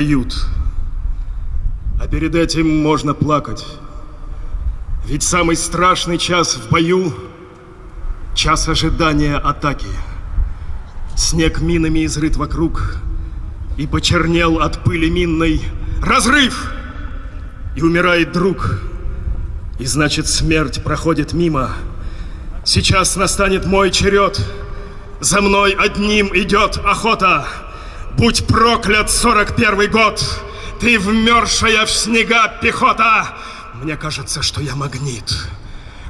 Ют. А перед этим можно плакать. Ведь самый страшный час в бою — час ожидания атаки. Снег минами изрыт вокруг, и почернел от пыли минной разрыв, и умирает друг, и значит смерть проходит мимо. Сейчас настанет мой черед, за мной одним идет охота. Будь проклят сорок первый год, ты вмерзшая в снега пехота. Мне кажется, что я магнит,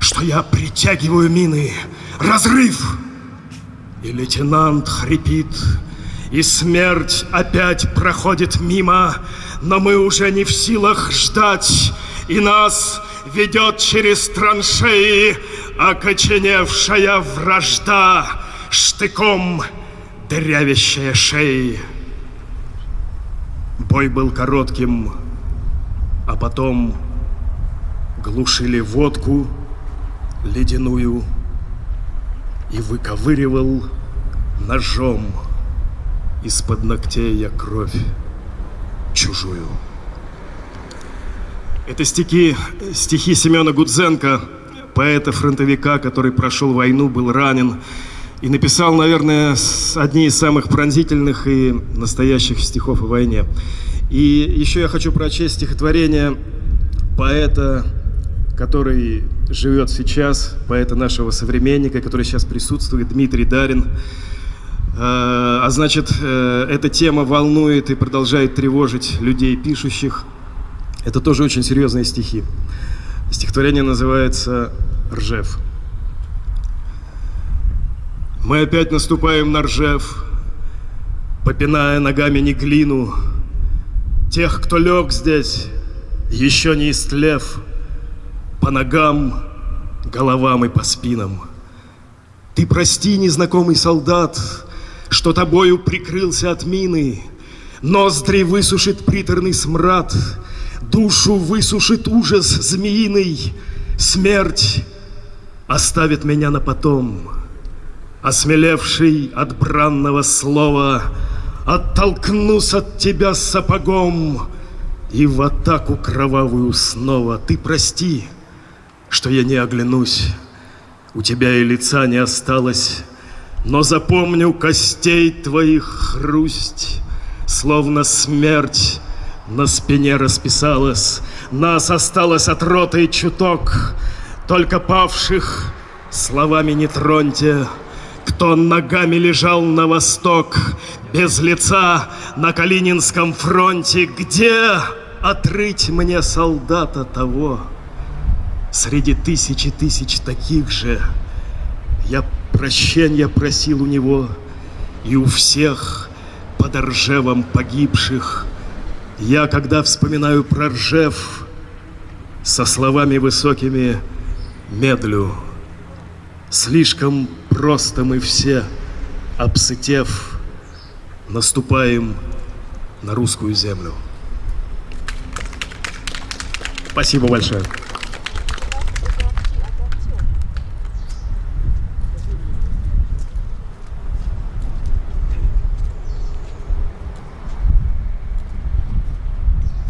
что я притягиваю мины. Разрыв! И лейтенант хрипит, и смерть опять проходит мимо, но мы уже не в силах ждать, и нас ведет через траншеи окоченевшая вражда, штыком дырявящая шеи. Бой был коротким, а потом глушили водку ледяную и выковыривал ножом из-под ногтей я кровь чужую. Это стихи, стихи Семена Гудзенко, поэта-фронтовика, который прошел войну, был ранен и написал, наверное, одни из самых пронзительных и настоящих стихов о войне. И еще я хочу прочесть стихотворение поэта, который живет сейчас, поэта нашего современника, который сейчас присутствует, Дмитрий Дарин. А, а значит, э, эта тема волнует и продолжает тревожить людей, пишущих. Это тоже очень серьезные стихи. Стихотворение называется «Ржев». Мы опять наступаем на Ржев, попиная ногами не глину. Тех, кто лег здесь, еще не истлев, по ногам, головам и по спинам. Ты прости, незнакомый солдат, что тобою прикрылся от мины. Ноздри высушит приторный смрад, душу высушит ужас змеиный. Смерть оставит меня на потом, осмелевший от бранного слова, оттолкнусь от тебя сапогом и в атаку кровавую снова. Ты прости, что я не оглянусь, у тебя и лица не осталось, но запомню костей твоих хрусть, Словно смерть на спине расписалась. Нас осталось от роты чуток, Только павших словами не троньте. Кто ногами лежал на восток, Без лица на Калининском фронте, Где отрыть мне солдата того? Среди тысячи тысяч таких же Я прощения просил у него, и у всех под Ржевом погибших. Я, когда вспоминаю про Ржев, со словами высокими медлю. Слишком просто мы все, обсытев, наступаем на русскую землю. Спасибо большое.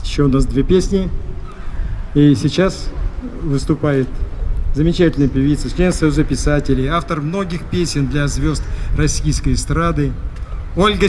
Еще у нас две песни. И сейчас выступает замечательная певица, член Союза писателей, автор многих песен для звезд российской эстрады Ольга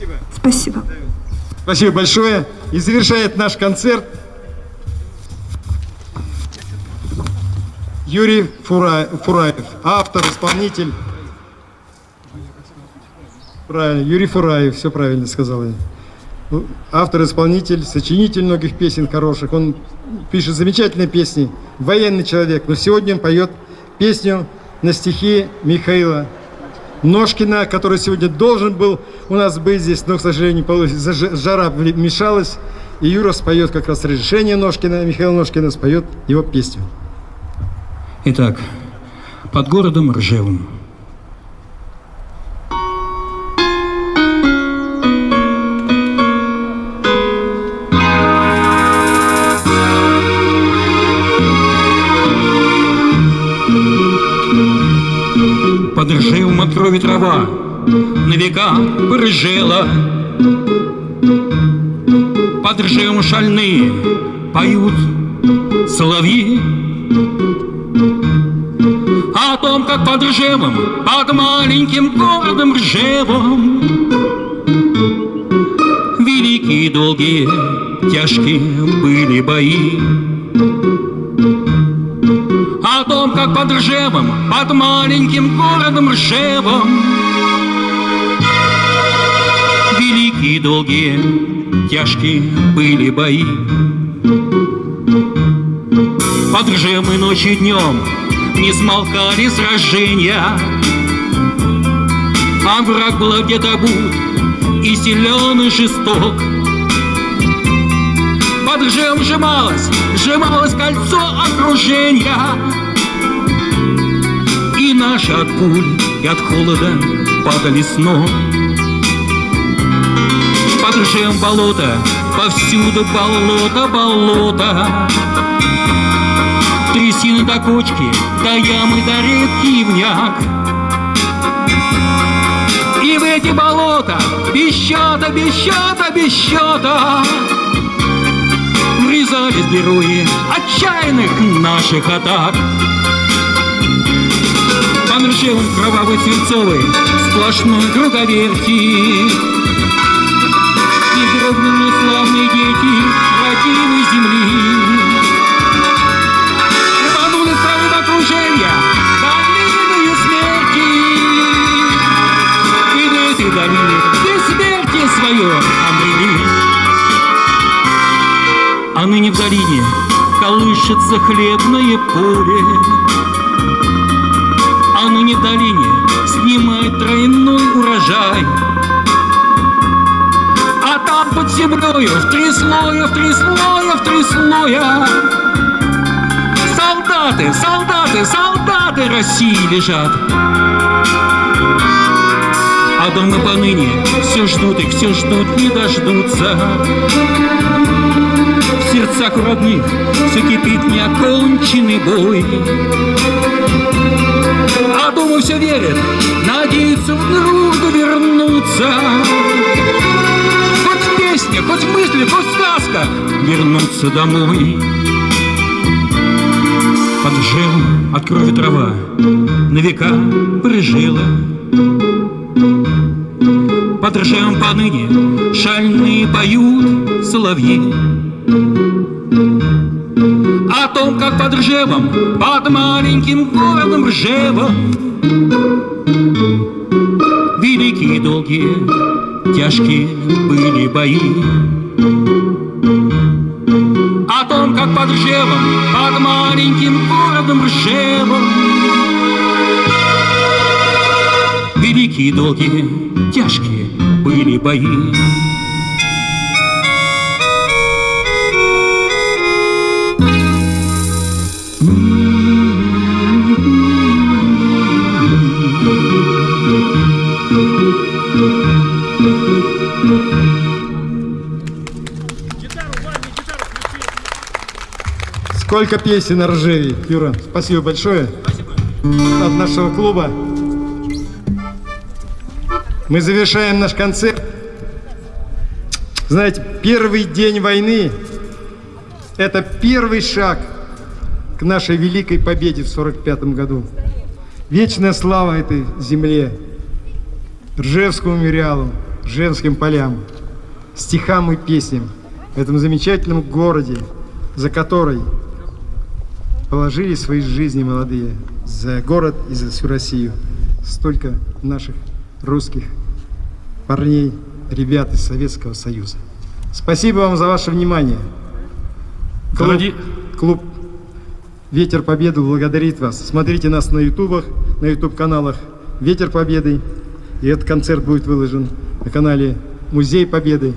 спасибо. Спасибо. Спасибо большое. И завершает наш концерт Юрий Фура- Фураев, автор, исполнитель. Правильно, Юрий Фураев, все правильно сказал я. Ну, Автор, исполнитель, сочинитель многих песен хороших. Он пишет замечательные песни, военный человек. Но сегодня он поет песню на стихи Михаила Ножкина, который сегодня должен был у нас быть здесь, но, к сожалению, получилось. Жара мешалась, и Юра споет как раз разрешение Ножкина, Михаил Ножкина споет его песню. Итак, под городом Ржевом. Порыжела. Под Ржевом шальные поют соловьи. О том, как под Ржевом, под маленьким городом Ржевом Великие, долгие, тяжкие были бои О том, как под Ржевом, под маленьким городом Ржевом Великие, долгие, тяжкие были бои. Под Ржевом и ночью и днем не смолкали сражения. А враг был где-то бут и силен и жесток. Под Ржевом сжималось, сжималось кольцо окружения. И наши от пуль и от холода падали с Под Ржевом болото, повсюду болото, болото Трясины до кочки, до ямы, до редкий. И в эти болота без счета, без счета, без счета Врезались герои отчаянных наших атак. По Ржевом кровавый свинцовый сплошной круговерти колышется хлебное поле А ныне в долине снимает тройной урожай. А там под землею в три слоя, в три слоя, в три слоя. Солдаты, солдаты, солдаты России лежат. А дома поныне. Все ждут их, все ждут, не дождутся. В сердцах родных Все кипит неоконченный бой. А дома все верят, надеются в друга вернуться Хоть в песне, хоть в мысли, хоть в сказках Вернуться домой. Под жем от крови трава На века прижила Под ржем поныне шальные поют соловьи. О том, как под Ржевом, под маленьким городом Ржевом Великие, долгие, тяжкие были бои. О том, как под Ржевом, под маленьким городом Ржевом Великие, долгие, тяжкие были бои Сколько песен на Ржеве, Юра. Спасибо большое. От нашего клуба. Мы завершаем наш концерт. Знаете, первый день войны – это первый шаг к нашей великой победе в 45 году. Вечная слава этой земле, Ржевскому мемориалу, Ржевским полям, стихам и песням в этом замечательном городе, за который положили свои жизни молодые за город и за всю Россию. Столько наших русских парней, ребят из Советского Союза. Спасибо вам за ваше внимание. Клуб, Дороги- клуб Ветер Победы благодарит вас. Смотрите нас на ютубах, на ютуб-каналах Ветер Победы. И этот концерт будет выложен на канале Музей Победы.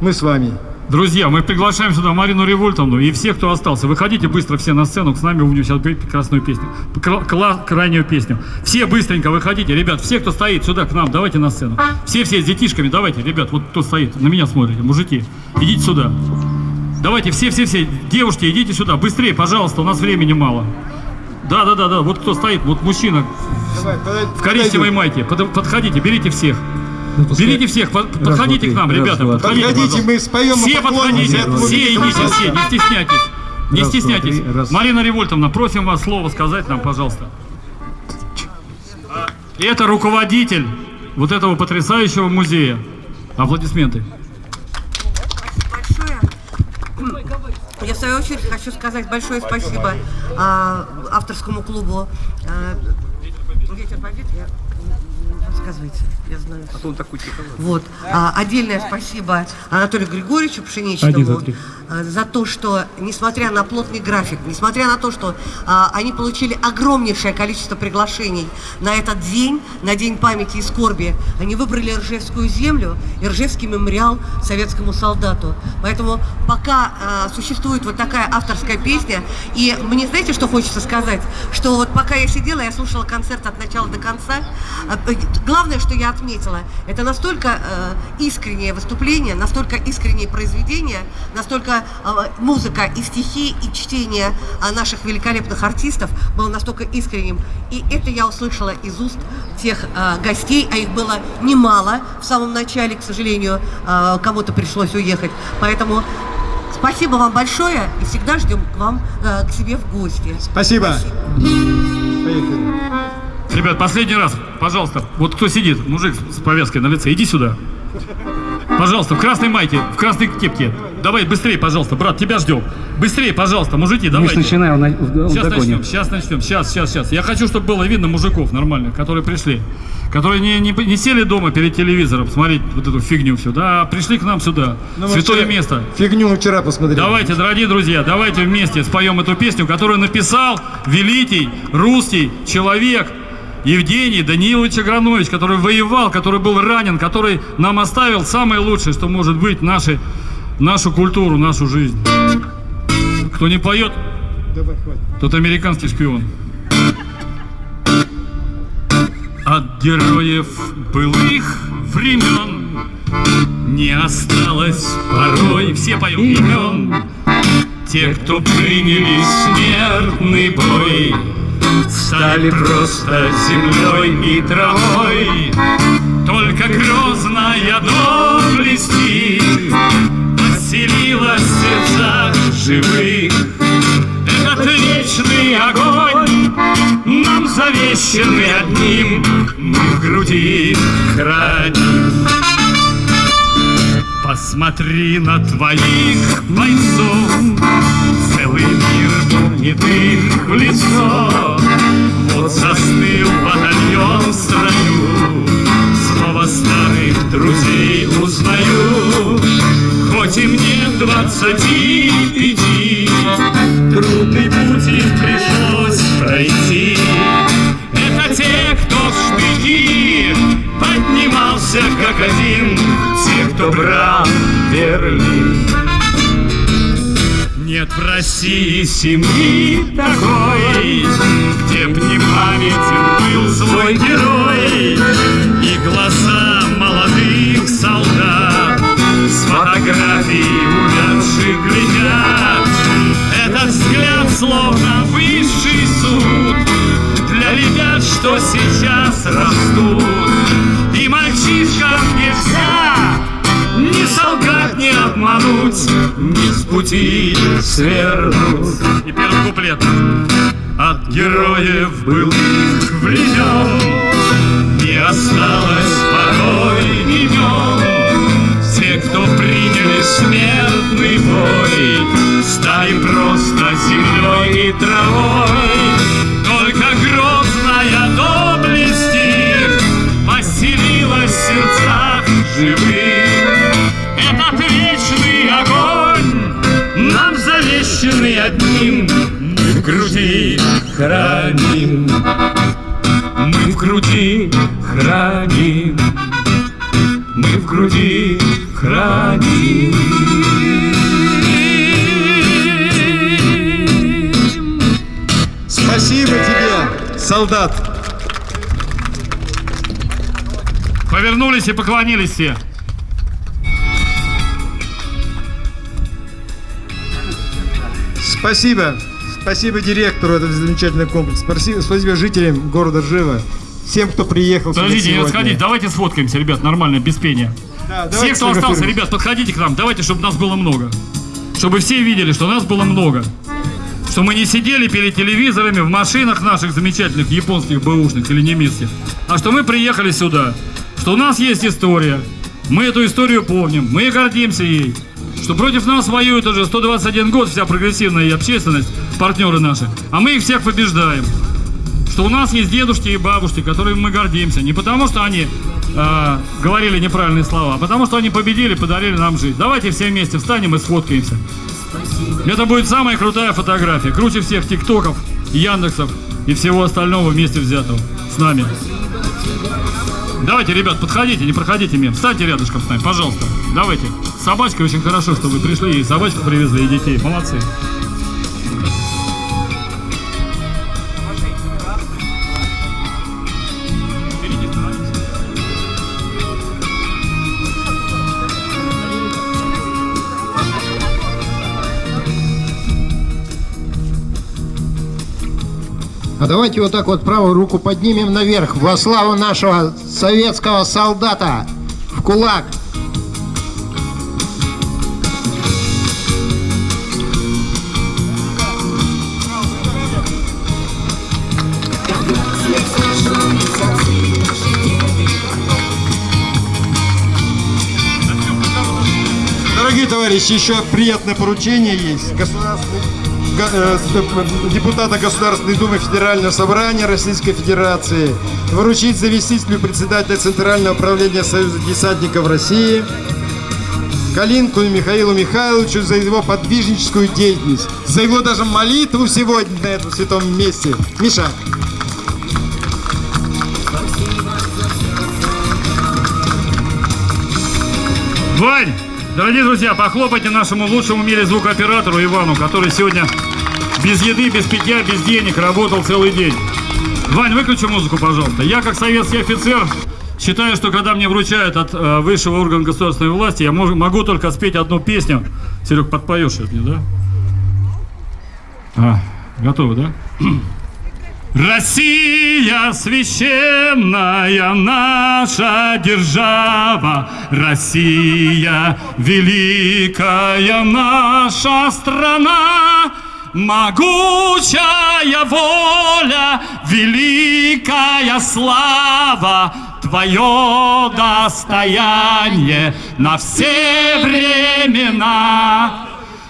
Мы с вами. Друзья, мы приглашаем сюда Марину Револьтовну и всех, кто остался. Выходите быстро все на сцену, с нами будем сейчас петь прекрасную песню. Кла- крайнюю песню. Все быстренько выходите, ребят, все, кто стоит сюда к нам, давайте на сцену. Все-все с детишками, давайте, ребят, вот кто стоит, на меня смотрите, мужики, идите сюда. Давайте, все-все-все, девушки, идите сюда, быстрее, пожалуйста, у нас времени мало. Да-да-да-да, вот кто стоит, вот мужчина в коричневой майке, Под- подходите, берите всех. Берите всех, под- подходите к нам, ребята, подходите, Подходите, пожалуйста. мы споем, Все подходите, все идите, все, не стесняйтесь. Не стесняйтесь. Марина Револьтовна, просим вас слово сказать нам, пожалуйста. Это руководитель вот этого потрясающего музея. Аплодисменты. большое. Я в свою очередь хочу сказать большое спасибо а, авторскому клубу а, Ветер Побед. Я, рассказывайте, я знаю. Вот. А, отдельное спасибо Анатолию Григорьевичу Пшеничному три. а, за то, что, несмотря на плотный график, несмотря на то, что а, они получили огромнейшее количество приглашений на этот день, на День памяти и скорби, они выбрали Ржевскую землю и Ржевский мемориал советскому солдату. Поэтому пока а, существует вот такая авторская песня, и мне знаете, что хочется сказать? Что вот пока я сидела, я слушала концерт от начала до конца, а, э, главное, что я отметила, это настолько э, искреннее выступление, настолько искреннее произведение, настолько э, музыка и стихи, и чтение а, наших великолепных артистов было настолько искренним. И это я услышала из уст тех э, гостей, а их было немало в самом начале, к сожалению, э, кому-то пришлось уехать. Поэтому спасибо вам большое и всегда ждем к вам, э, к себе в гости. Спасибо. Поехали. Ребят, последний раз, пожалуйста, вот кто сидит, мужик с повязкой на лице, иди сюда. Пожалуйста, в красной майке, в красной кепке. Давай быстрее, пожалуйста, брат, тебя ждем. Быстрее, пожалуйста, мужики, давайте. начинаем на, в, Сейчас начнем, сейчас начнем, сейчас, сейчас, сейчас. Я хочу, чтобы было видно мужиков нормальных, которые пришли. Которые не, не, не сели дома перед телевизором смотреть вот эту фигню всю, да, а пришли к нам сюда. Ну, мы Святое вчера- место. Фигню мы вчера посмотрели. Давайте, дорогие друзья, давайте вместе споем эту песню, которую написал великий русский человек Евгений Данилович Агранович, который воевал, который был ранен, который нам оставил самое лучшее, что может быть, наши, нашу культуру, нашу жизнь. Кто не поет, Давай, тот американский шпион. От героев былых времен не осталось порой все поем имен. Те, кто приняли смертный бой, Стали просто землей и травой. Только грозная доблесть Поселилась в сердцах живых. Этот вечный огонь нам завещанный одним, Мы в груди храним. Посмотри на твоих бойцов, Целый мир помнит их в лицо. Вот застыл батальон в строю, Снова старых друзей узнаю. Хоть и мне двадцати пяти, Трудный путь им пришлось пройти. Это те, кто в штыки поднимался как один, Те, кто брал Берлин. Нет в России семьи такой, Где б не памятен был свой герой И глаза молодых солдат С фотографий увядших глядят. Этот взгляд словно высший суд Для ребят, что сейчас растут. И мальчишкам не обмануть, не с пути свернуть. И первый куплет. От героев былых времен Не осталось порой солдат. Повернулись и поклонились все. Спасибо. Спасибо директору этого замечательного комплекса. Спасибо, спасибо жителям города Ржева. Всем, кто приехал Подождите, не сегодня. расходитесь, давайте сфоткаемся, ребят, нормально, без пения. Да, Все, кто остался, ребят, подходите к нам, давайте, чтобы нас было много. Чтобы все видели, что нас было много. Что мы не сидели перед телевизорами в машинах наших замечательных японских бэушных или немецких, а что мы приехали сюда. Что у нас есть история. Мы эту историю помним, мы гордимся ей. Что против нас воюет уже 121 год вся прогрессивная общественность, партнеры наши, а мы их всех побеждаем что у нас есть дедушки и бабушки, которыми мы гордимся. Не потому, что они э, говорили неправильные слова, а потому, что они победили, подарили нам жизнь. Давайте все вместе встанем и сфоткаемся. Это будет самая крутая фотография. Круче всех тиктоков, яндексов и всего остального вместе взятого с нами. Давайте, ребят, подходите, не проходите мимо. Встаньте рядышком с нами, пожалуйста. Давайте. С собачкой очень хорошо, что вы пришли и собачку привезли, и детей. Молодцы. А давайте вот так вот правую руку поднимем наверх во славу нашего советского солдата в кулак. Дорогие товарищи, еще приятное поручение есть. Государственный, депутата Государственной Думы Федерального собрания Российской Федерации вручить заместителю председателя Центрального управления Союза десантников России Калинку Михаилу Михайловичу за его подвижническую деятельность, за его даже молитву сегодня на этом святом месте. Миша, Вань, дорогие друзья, похлопайте нашему лучшему в мире звукооператору Ивану, который сегодня без еды, без питья, без денег работал целый день. Вань, выключи музыку, пожалуйста. Я, как советский офицер, считаю, что когда мне вручают от э, высшего органа государственной власти, я мож- могу только спеть одну песню. Серег, подпоешь это мне, да? А, готовы, да? Россия священная наша держава, Россия великая наша страна, Могучая воля, великая слава, Твое достояние на все времена.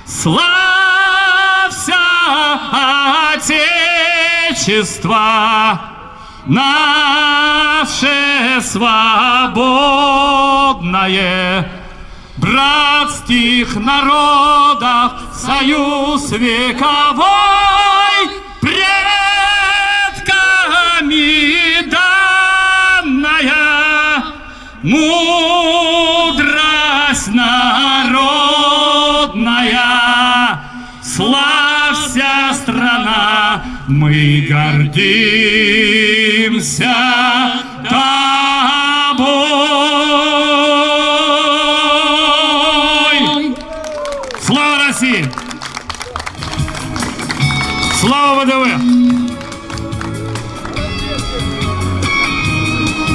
Славься, Отечество, наше свободное, братских народов союз вековой, предками данная мудрость народная. Славься, страна, мы гордимся тобой.